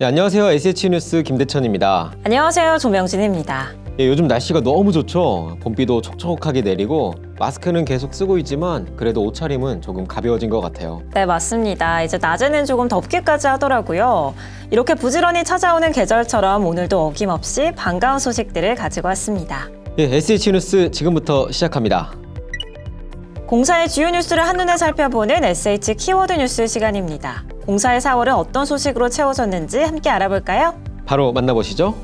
네, 안녕하세요. SH뉴스 김대천입니다. 안녕하세요. 조명진입니다. 예, 요즘 날씨가 너무 좋죠. 봄비도 촉촉하게 내리고 마스크는 계속 쓰고 있지만 그래도 옷차림은 조금 가벼워진 것 같아요. 네, 맞습니다. 이제 낮에는 조금 덥기까지 하더라고요. 이렇게 부지런히 찾아오는 계절처럼 오늘도 어김없이 반가운 소식들을 가지고 왔습니다. 예, SH뉴스 지금부터 시작합니다. 공사의 주요 뉴스를 한눈에 살펴보는 SH 키워드 뉴스 시간입니다. 공사의 4월은 어떤 소식으로 채워졌는지 함께 알아볼까요? 바로 만나보시죠.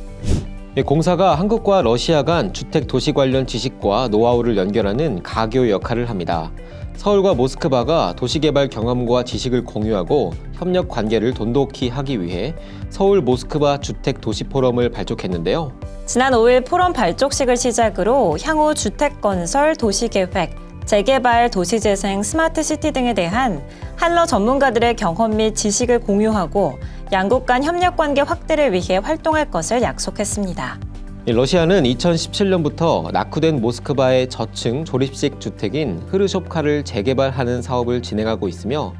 예, 공사가 한국과 러시아 간 주택 도시 관련 지식과 노하우를 연결하는 가교 역할을 합니다. 서울과 모스크바가 도시개발 경험과 지식을 공유하고 협력 관계를 돈독히 하기 위해 서울 모스크바 주택 도시 포럼을 발족했는데요. 지난 5일 포럼 발족식을 시작으로 향후 주택 건설, 도시 계획, 재개발, 도시재생, 스마트 시티 등에 대한 한러 전문가들의 경험 및 지식을 공유하고 양국 간 협력 관계 확대를 위해 활동할 것을 약속했습니다. 이 러시아는 2017년부터 낙후된 모스크바의 저층 조립식 주택인 흐루숍카를 재개발하는 사업을 진행하고 있으며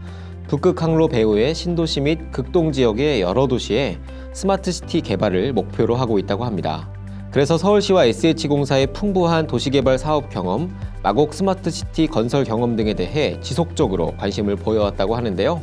북극 항로 배후의 신도시 및 극동 지역의 여러 도시에 스마트시티 개발을 목표로 하고 있다고 합니다. 그래서 서울시와 SH공사의 풍부한 도시개발 사업 경험, 마곡 스마트시티 건설 경험 등에 대해 지속적으로 관심을 보여왔다고 하는데요.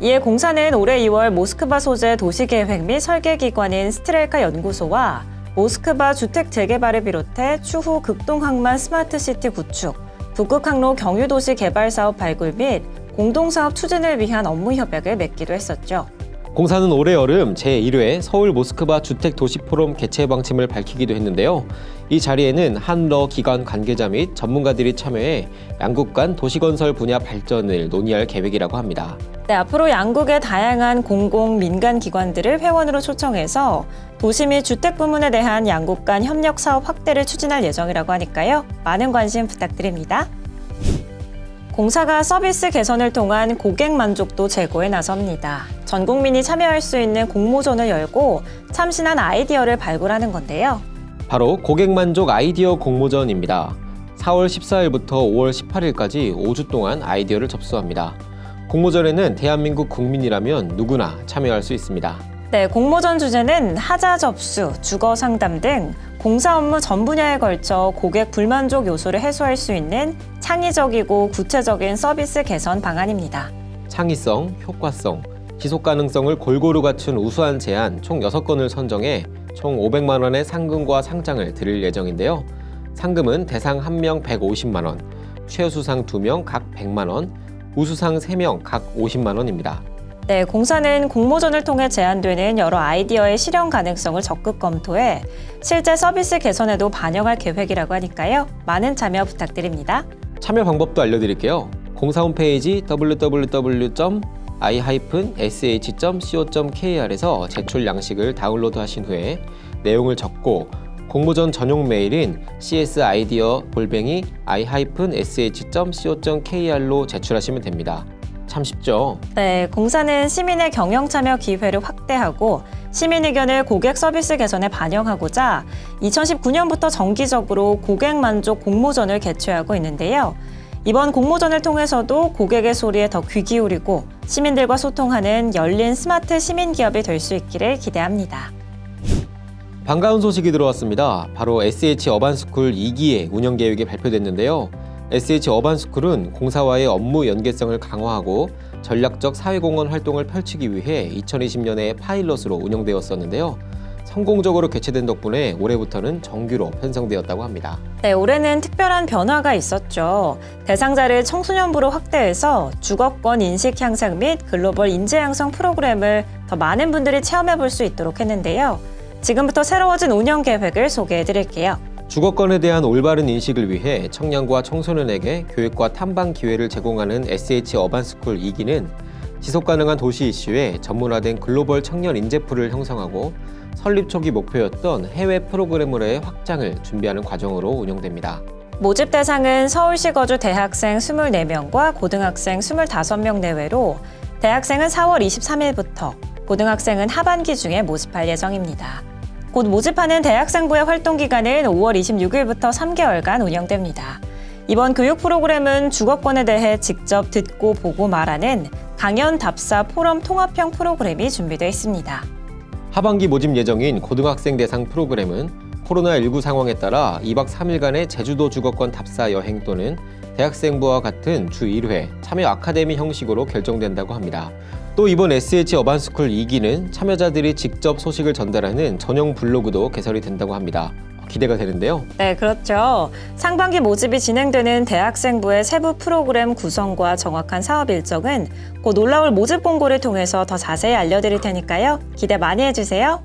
이에 공사는 올해 2월 모스크바 소재 도시계획 및 설계기관인 스트렐카 연구소와 모스크바 주택 재개발을 비롯해 추후 극동항만 스마트시티 구축, 북극항로 경유도시 개발 사업 발굴 및 공동사업 추진을 위한 업무 협약을 맺기도 했었죠. 공사는 올해 여름 제1회 서울 모스크바 주택 도시 포럼 개최 방침을 밝히기도 했는데요. 이 자리에는 한러 기관 관계자 및 전문가들이 참여해 양국 간 도시건설 분야 발전을 논의할 계획이라고 합니다. 네, 앞으로 양국의 다양한 공공, 민간 기관들을 회원으로 초청해서 도시 및 주택 부문에 대한 양국 간 협력 사업 확대를 추진할 예정이라고 하니까요. 많은 관심 부탁드립니다. 공사가 서비스 개선을 통한 고객 만족도 제고에 나섭니다. 전 국민이 참여할 수 있는 공모전을 열고 참신한 아이디어를 발굴하는 건데요. 바로 고객 만족 아이디어 공모전입니다. 4월 14일부터 5월 18일까지 5주 동안 아이디어를 접수합니다. 공모전에는 대한민국 국민이라면 누구나 참여할 수 있습니다. 네, 공모전 주제는 하자 접수, 주거 상담 등 공사 업무 전 분야에 걸쳐 고객 불만족 요소를 해소할 수 있는 창의적이고 구체적인 서비스 개선 방안입니다. 창의성, 효과성, 지속 가능성을 골고루 갖춘 우수한 제안 총 6건을 선정해 총 500만 원의 상금과 상장을 드릴 예정인데요. 상금은 대상 1명 150만 원, 최우수상 2명 각 100만 원, 우수상 3명 각 50만 원입니다. 네, 공사는 공모전을 통해 제안되는 여러 아이디어의 실현 가능성을 적극 검토해 실제 서비스 개선에도 반영할 계획이라고 하니까요. 많은 참여 부탁드립니다. 참여 방법도 알려드릴게요. 공사 홈페이지 www.i-sh.co.kr에서 제출 양식을 다운로드 하신 후에 내용을 적고 공모전 전용 메일인 cside어 볼뱅이 i-sh.co.kr로 제출하시면 됩니다. 참 쉽죠? 네, 공사는 시민의 경영 참여 기회를 확대하고 시민 의견을 고객 서비스 개선에 반영하고자 2019년부터 정기적으로 고객 만족 공모전을 개최하고 있는데요. 이번 공모전을 통해서도 고객의 소리에 더 귀 기울이고 시민들과 소통하는 열린 스마트 시민 기업이 될 수 있기를 기대합니다. 반가운 소식이 들어왔습니다. 바로 SH 어반스쿨 2기의 운영 계획이 발표됐는데요. SH 어반스쿨은 공사와의 업무 연계성을 강화하고 전략적 사회공헌 활동을 펼치기 위해 2020년에 파일럿으로 운영되었었는데요. 성공적으로 개최된 덕분에 올해부터는 정규로 편성되었다고 합니다. 네, 올해는 특별한 변화가 있었죠. 대상자를 청소년부로 확대해서 주거권 인식 향상 및 글로벌 인재 양성 프로그램을 더 많은 분들이 체험해 볼 수 있도록 했는데요. 지금부터 새로워진 운영 계획을 소개해 드릴게요. 주거권에 대한 올바른 인식을 위해 청년과 청소년에게 교육과 탐방 기회를 제공하는 SH 어반스쿨 2기는 지속가능한 도시 이슈에 전문화된 글로벌 청년 인재풀을 형성하고 설립 초기 목표였던 해외 프로그램으로의 확장을 준비하는 과정으로 운영됩니다. 모집 대상은 서울시 거주 대학생 24명과 고등학생 25명 내외로 대학생은 4월 23일부터, 고등학생은 하반기 중에 모집할 예정입니다. 곧 모집하는 대학생부의 활동 기간은 5월 26일부터 3개월간 운영됩니다. 이번 교육 프로그램은 주거권에 대해 직접 듣고 보고 말하는 강연 답사 포럼 통합형 프로그램이 준비되어 있습니다. 하반기 모집 예정인 고등학생 대상 프로그램은 코로나19 상황에 따라 2박 3일간의 제주도 주거권 답사 여행 또는 대학생부와 같은 주 1회 참여 아카데미 형식으로 결정된다고 합니다. 또 이번 SH 어반스쿨 2기는 참여자들이 직접 소식을 전달하는 전용 블로그도 개설이 된다고 합니다. 기대가 되는데요. 네, 그렇죠. 상반기 모집이 진행되는 대학생부의 세부 프로그램 구성과 정확한 사업 일정은 곧 올라올 모집 공고를 통해서 더 자세히 알려드릴 테니까요. 기대 많이 해주세요.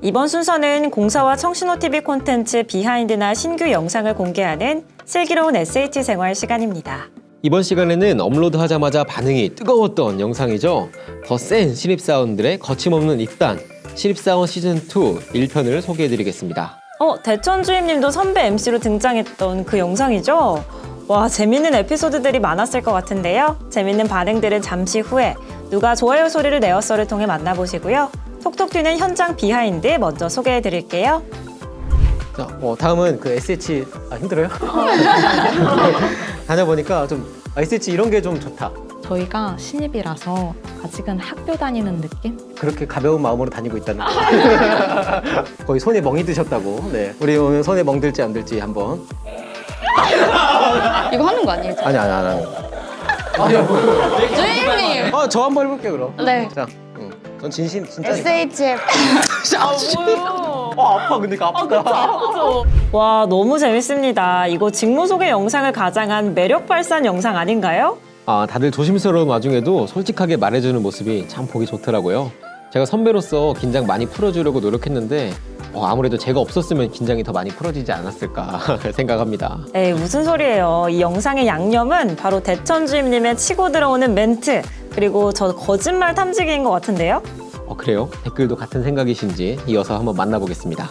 이번 순서는 공사와 청신호TV 콘텐츠 비하인드나 신규 영상을 공개하는 슬기로운 SH 생활 시간입니다. 이번 시간에는 업로드하자마자 반응이 뜨거웠던 영상이죠. 더 센 신입사원들의 거침없는 입단 신입사원 시즌2 1편을 소개해드리겠습니다. 어, 대천 주임님도 선배 MC로 등장했던 그 영상이죠? 와, 재밌는 에피소드들이 많았을 것 같은데요. 재밌는 반응들은 잠시 후에 누가 좋아요 소리를 내었어를 통해 만나보시고요. 톡톡 튀는 현장 비하인드 먼저 소개해 드릴게요. 자, 어, 다음은 그 SH 아 힘들어요? 다녀보니까 좀 아, SH 이런 게 좀 좋다. 저희가 신입이라서 아직은 학교 다니는 느낌? 그렇게 가벼운 마음으로 다니고 있다는 거. 거의 손에 멍이 드셨다고. 네, 우리 오늘 손에 멍 들지 안 들지 한번. 이거 하는 거 아니에요? 아니 아니 아니. 주임님! 아, 저 한번 해볼게 그럼. 네. 자, 응. 전 진심 진짜. SHF. 어 아파 근데 그 아프다. 와, 너무 재밌습니다. 이거 직무 소개 영상을 가장한 매력 발산 영상 아닌가요? 아, 다들 조심스러운 와중에도 솔직하게 말해주는 모습이 참 보기 좋더라고요. 제가 선배로서 긴장 많이 풀어주려고 노력했는데 어, 아무래도 제가 없었으면 긴장이 더 많이 풀어지지 않았을까 생각합니다. 에이, 무슨 소리예요. 이 영상의 양념은 바로 대천 주임님의 치고 들어오는 멘트, 그리고 저 거짓말 탐지기인 것 같은데요? 어, 그래요? 댓글도 같은 생각이신지 이어서 한번 만나보겠습니다.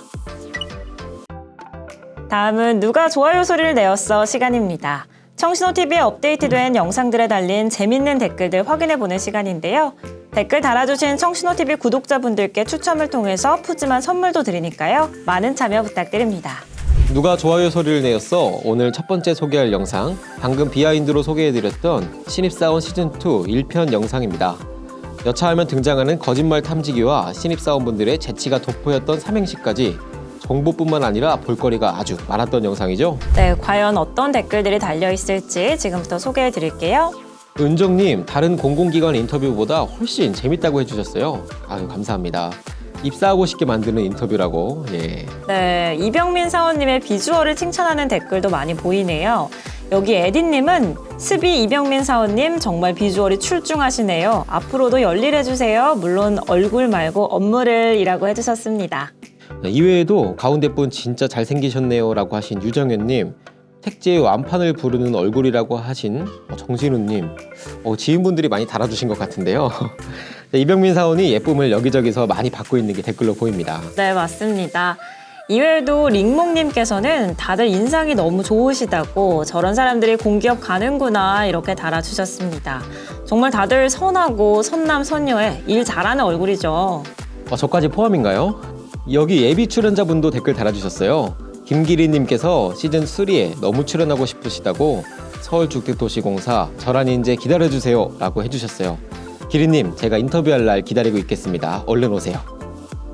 다음은 누가 좋아요 소리를 내었어 시간입니다. 청신호TV에 업데이트된 영상들에 달린 재밌는 댓글들 확인해보는 시간인데요. 댓글 달아주신 청신호TV 구독자분들께 추첨을 통해서 푸짐한 선물도 드리니까요. 많은 참여 부탁드립니다. 누가 좋아요 소리를 내었어? 오늘 첫 번째 소개할 영상 방금 비하인드로 소개해드렸던 신입사원 시즌2 1편 영상입니다. 여차하면 등장하는 거짓말 탐지기와 신입사원분들의 재치가 돋보였던 삼행시까지 정보뿐만 아니라 볼거리가 아주 많았던 영상이죠. 네, 과연 어떤 댓글들이 달려있을지 지금부터 소개해 드릴게요. 은정님 다른 공공기관 인터뷰보다 훨씬 재밌다고 해주셨어요. 아유 감사합니다. 입사하고 싶게 만드는 인터뷰라고. 예. 네, 이병민 사원님의 비주얼을 칭찬하는 댓글도 많이 보이네요. 여기 에디님은 스비 이병민 사원님 정말 비주얼이 출중하시네요. 앞으로도 열일해주세요. 물론 얼굴 말고 업무를 이라고 해주셨습니다. 네, 이외에도 가운데 분 진짜 잘생기셨네요 라고 하신 유정현님. 택지의 완판을 부르는 얼굴이라고 하신 어, 정진우님. 어, 지인분들이 많이 달아주신 것 같은데요. 네, 이병민 사원이 예쁨을 여기저기서 많이 받고 있는 게 댓글로 보입니다. 네, 맞습니다. 이외에도 링몽님께서는 다들 인상이 너무 좋으시다고 저런 사람들이 공기업 가는구나 이렇게 달아주셨습니다. 정말 다들 선하고 선남 선녀에 일 잘하는 얼굴이죠. 어, 저까지 포함인가요? 여기 예비 출연자분도 댓글 달아주셨어요. 김기리님께서 시즌 3에 너무 출연하고 싶으시다고 서울주택도시공사 저란 인재 기다려주세요 라고 해주셨어요. 기리님 제가 인터뷰할 날 기다리고 있겠습니다. 얼른 오세요.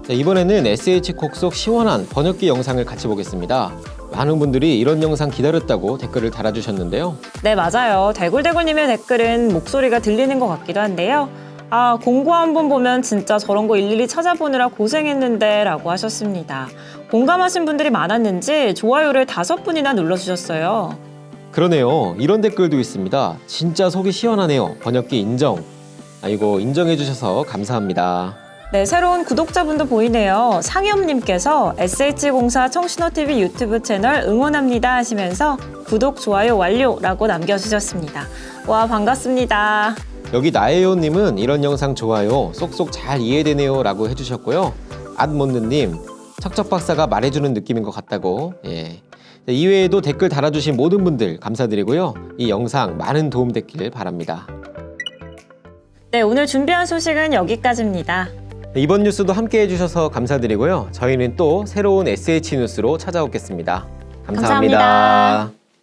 자, 이번에는 SH 콕 속 시원한 번역기 영상을 같이 보겠습니다. 많은 분들이 이런 영상 기다렸다고 댓글을 달아주셨는데요. 네, 맞아요. 대굴대굴님의 댓글은 목소리가 들리는 것 같기도 한데요. 아, 공고 한 번 보면 진짜 저런 거 일일이 찾아보느라 고생했는데 라고 하셨습니다. 공감하신 분들이 많았는지 좋아요를 다섯 분이나 눌러주셨어요. 그러네요. 이런 댓글도 있습니다. 진짜 속이 시원하네요. 번역기 인정. 아이고 인정해주셔서 감사합니다. 네, 새로운 구독자분도 보이네요. 상엽님께서 SH공사 청신호TV 유튜브 채널 응원합니다 하시면서 구독, 좋아요 완료라고 남겨주셨습니다. 와, 반갑습니다. 여기 나예요님은 이런 영상 좋아요. 쏙쏙 잘 이해되네요. 라고 해주셨고요. 앗몬드님, 척척 박사가 말해주는 느낌인 것 같다고. 예. 네, 이외에도 댓글 달아주신 모든 분들 감사드리고요. 이 영상 많은 도움 됐길 바랍니다. 네, 오늘 준비한 소식은 여기까지입니다. 네, 이번 뉴스도 함께 해주셔서 감사드리고요. 저희는 또 새로운 SH 뉴스로 찾아오겠습니다 감사합니다. 감사합니다.